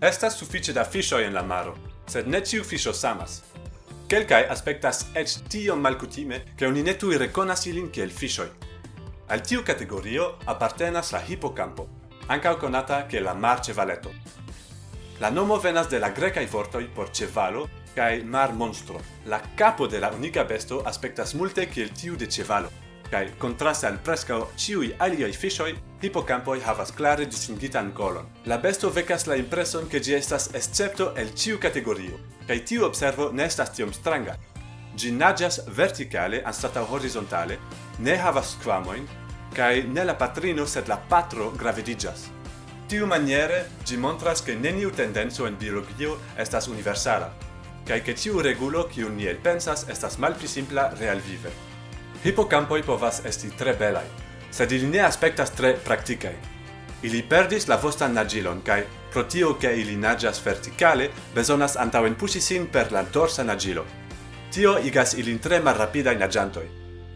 Estas suffice da fishoi en la maro, sed ne ciu fisho samas. Quelcae aspectas ec tion malcutime che oni ne tui reconas ilin kiel fishoi. Al tiu categorio appartenas la hippocampo, ancao conata che la mar cevaleto. La nomo venas de la grecae vortoi por cevalo cae mar monstro. La capo de la unica besto aspectas multe kiel tiu de cevalo kai kontraste al preskaŭ ĉiuj aliaj fiŝoj, hipokampoj havas klare distingitan kolon. La besto vekas la impreson ke ĝi estas escepto el ĉiu kategorio, kaj tiu observo ne estas tiom stranga. Ĝi naĝas vertikale anstataŭ horizontale, ne havas skvamojn, kaj ne la patrino sed la patro gravidiĝas. Tiu maniere ĝi montras ke neniu tendenco en biologio estas universala, kaj ke tiu regulo kiun ni elpensas estas malpli simpla realvive. Hippocampoi povas esti tre belai, sed ili ne aspectas tre practicae. Ili perdis la vostan nagilon, cae pro tio che ili nagias verticale, besonas antauen pusi sin per la dorsa nagilo. Tio igas ilin tre malrapidai nagiantoi.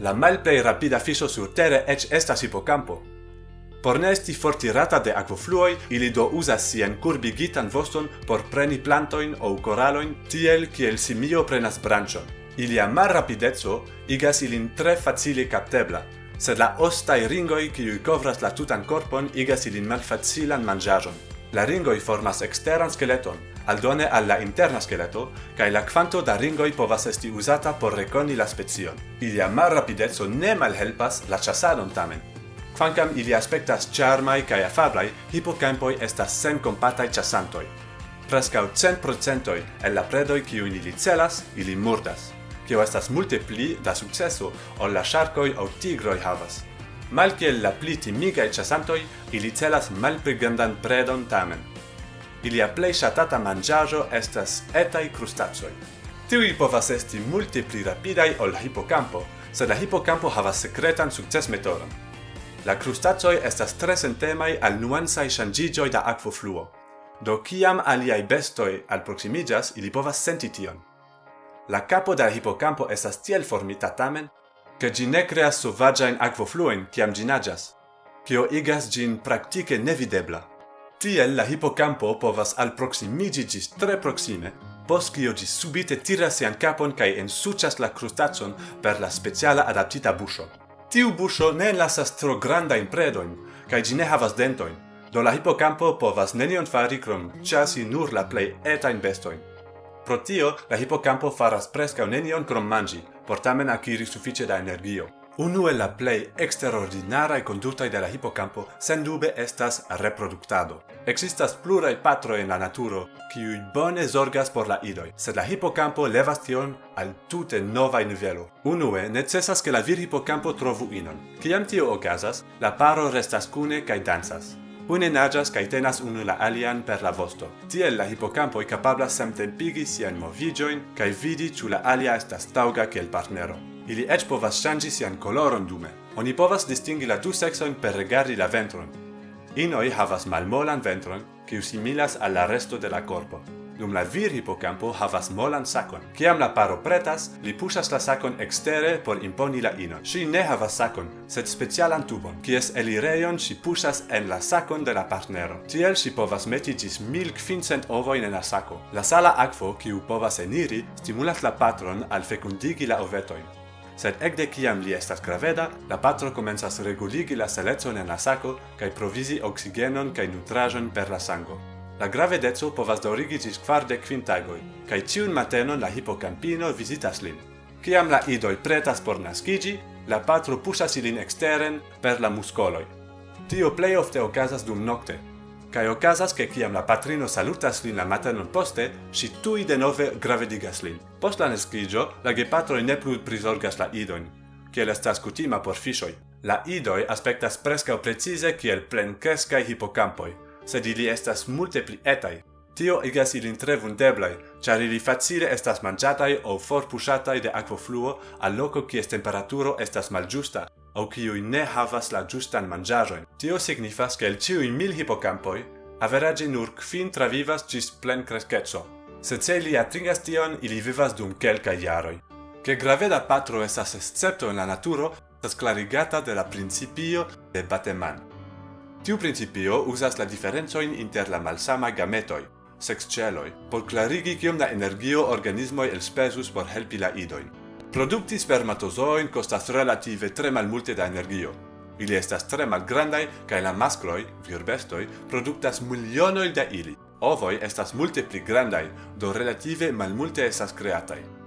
La malplei rapida fiso sur terre ec estas hippocampo. Por ne esti fortirata de aquafluoi, ili do usas sien curbigitan voston por preni plantoin ou coraloin, tiel kiel simio prenas branchon. Ilia malrapidezzo igas ilin tre facile captebla, sed la ostai ringoi qui covras la tutan corpon igas ilin malfacilan mangiajon. La ringoi formas exteran skeleton, aldone al la interna skeleto, cae la quanto da ringoi povas esti usata por reconi la spezion. Ilia malrapidezzo ne malhelpas la chasadon tamen. Quancam ili aspectas charmai cae afablai, hippocampoi estas sen compatai chasantoi. Prescau cent procentoi el la predoi qui ili celas, ili murdas kio estas multe pli da sukceso ol la sharkoi au tigroi havas. Malkiel la pli timigai chasantoi, ili celas malpli grandan predon tamen. Ilia plei shatata mangiajo estas etaj crustacoi. Tiui povas esti multe pli rapidaj ol hipokampo, sed la hipokampo havas sekretan sukcesmetodon. La crustacoi estas tre sentemai al nuansai shangigioi da aquo fluo. Do kiam aliai bestoi al proximigas, ili povas senti tion. La capo da hipocampo estas tiel formita tamen, che gi ne creas sovagiain aquofluoin ciam gi nagias, cio igas gin practice nevidebla. Tiel la hipocampo povas alproximigi gis tre proxime, pos cio gi subite tiras sian capon cae ensucias la crustacon per la speciala adaptita buscio. Tiu buscio ne lasas tro grandain predoin, cae gi ne havas dentoin, do la hipocampo povas nenion fari crom chasi nur la plei etain bestoin. Pro tio, la hipocampo faras prescau nenion krom mangi, por tamen acquiri suffice da energio. Unu el la plei extraordinarae kondutaj de la hipocampo sendube estas reproduktado. Existas plurai patro en la naturo, kiuj bone zorgas por la idoi, sed la hipocampo levas tion al tute nova nivelo. Unue, necessas ke la vir hipocampo trovu inon. Ciam tio ocasas, la paro restas cune cae dansas. Une nagas kai tenas unu la alian per la vosto. Tiel la hipokampoj capabla samtempigi sian movigioin kai vidi ĉu la alia estas tauga kiel partnero. Ili eĉ povas ŝanĝi sian koloron dume. Oni povas distingi la du seksojn per rigardi la ventron. Inoj havas malmolan ventron, kiu similas al la resto de la korpo dum la vir hipocampo havas molan sakon. Kiam la paro pretas, li pushas la sakon ekstere por imponi la inon. Ŝi ne havas sakon, sed specialan tubon, kies elirejon ŝi pushas en la sakon de la partnero. Tiel ŝi povas meti ĝis 1500 ovojn en la sako. La sala akvo, kiu povas eniri, stimulas la patron al fekundigi la ovetojn sed ekde kiam li estas graveda, la patro komencas reguligi la salecon en la sako kaj provizi oksigenon kaj nutraĵon per la sango. La gravedezzo povas daurigi gis quarde kvin tagoj, kaj ĉiun matenon la hippocampino visitas lin. Kiam la idoi pretas por nascigi, la patro pusas ilin exteren per la muscoloi. Tio plei ofte ocasas dum nocte, cae ocasas che kiam la patrino salutas lin la matenon poste, si tui de nove gravedigas lin. Post la nascigio, la gepatroi ne plus prisorgas la idoin, ciel estas cutima por fisoi. La idoj aspektas preskaŭ precize kiel plenkreskai hippocampoi, sed ili estas multe pli etaj. Tio igas ilin tre vundeblaj, ĉar ili facile estas manĝataj aŭ forpuŝataj de akvofluo al loko kies temperaturo estas malĝusta aŭ kiuj ne havas la ĝustan manĝaĵojn. Tio signifas, ke el ĉiuj mil hipokampoj, averaĝe nur kvin travivas ĝis plenkreskeco. Sed se ili atingas tion, ili vivas dum kelkaj jaroj. Ke graveda patro estas escepto en la naturo, estas clarigata de la principio de Bateman. Tiu principio usas la diferencoin inter la malsama gametoi, sexceloi, por clarigi kiom da energio organismoi elspesus por helpi la idoin. Produkti spermatozoin costas relative tre malmulte da energio. Ili estas tre malgrandaj kaj la maskloj, virbestoj, produktas milionoj da ili. Ovoj estas multe pli grandaj, do relative malmulte estas kreataj.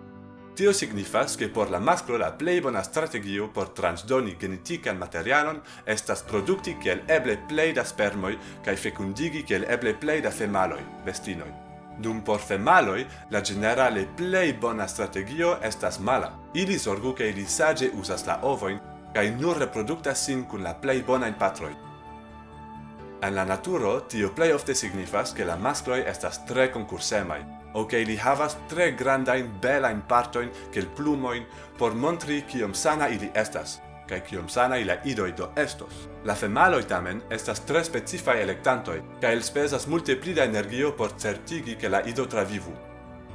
Tio signifas che por la masclo la plei bona strategio por transdoni genetican materialon estas produkti kiel eble plei da spermoi kai fekundigi kiel eble plei da femaloi, bestinoi. Dum por femaloi, la generale plei bona strategio estas mala. Ili sorgu che ili sage usas la ovoin kai nur reproduktas sin kun la plei bona in patroi. En la naturo, tio plei ofte signifas che la mascloi estas tre concursemai, ok, li havas tre grandain belain partoin, kiel plumoin, por montri kiom sana ili estas, kai kiom sana ila idoi do estos. La femaloi tamen estas tre specifai electantoi, kai elspesas multe pli da energio por certigi che la ido travivu.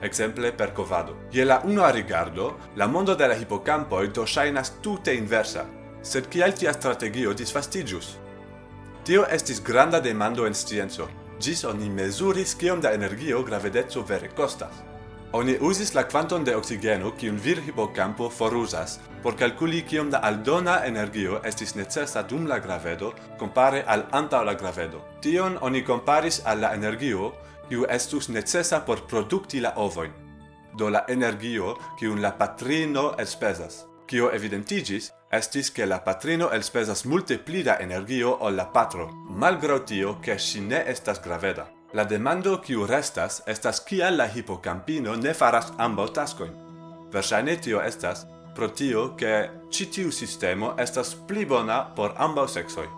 Exemple per covado. Je la a rigardo, la mondo de la hippocampoi do shainas tute inversa, sed kial tia strategio disfastigius? Tio estis granda demando en scienzo, gis oni mesuris kiom da energio gravedezzo vere costas. Oni usis la quanton de oxigeno kiun vir hippocampo forusas por calculi kiom da aldona energio estis necessa dum la gravedo compare al anta la gravedo. Tion oni comparis al la energio kiu estus necessa por produkti la ovoin. do la energio kiun la patrino espesas kio evidentigis, estis che la patrino elspesas multe pli da energio ol la patro, malgrau tio che si ne estas graveda. La demando kiu restas estas kia la hipocampino ne faras ambo tascoin. Versaine tio estas pro tio che citiu sistemo estas pli bona por ambo sexoi.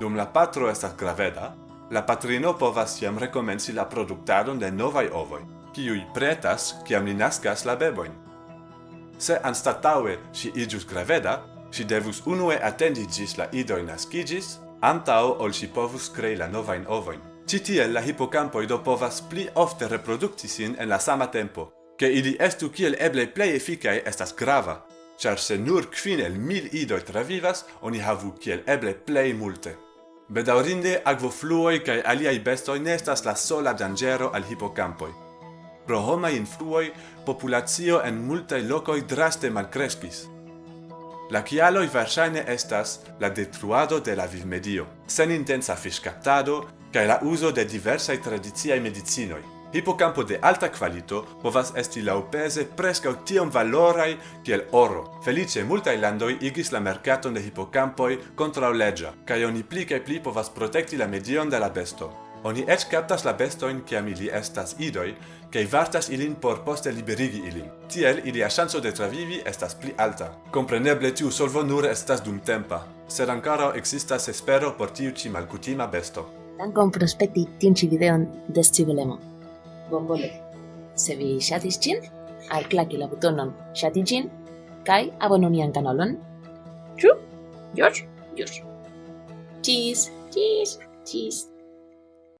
Dum la patro estas graveda, la patrino povas jam rekomenci la productadon de novai ovoi, kiuj pretas kiam li nascas la beboin. Se anstataue si igius graveda, si devus unue attendi gis la idoi nascigis, antao ol si povus crei la novain ovoin. Citiel la hippocampoi do povas pli ofte reproducti sin en la sama tempo, che ili estu kiel eble plei efficae estas grava, char se nur quin el mil idoi travivas, oni havu kiel eble plei multe. Bedaurinde, agvofluoi cae aliai bestoi nestas la sola dangero al hippocampoi. Pro homa influoi populacio en multaj locoi draste malcrescis. La kialoj varsane estas la detruado de la vivmedio, sen intensa fiscaptado, cae la uso de diversaj tradiciaj medicinoi. Hipocampo de alta qualito povas esti laupese prescau tiom valorai kiel oro. Felice multae landoi igis la mercaton de hippocampoi contra leggia, cae oni pli cae pli povas protecti la medion de la besto. Oni ec captas la bestoin ciam ili estas idoi, cae vartas ilin por poste liberigi ilin. Tiel, ilia chanso de travivi estas pli alta. Compreneble tiu solvo nur estas dumtempa, sed ancora existas espero por tiu ci malcutima besto. Dankon prospekti tiun ci videon des civilemo. Bon vole. Se vi shatis cin, al claki la butonon shati cin, kai abononian kanalon. Ĉu? George? George. Cheese, cheese, cheese.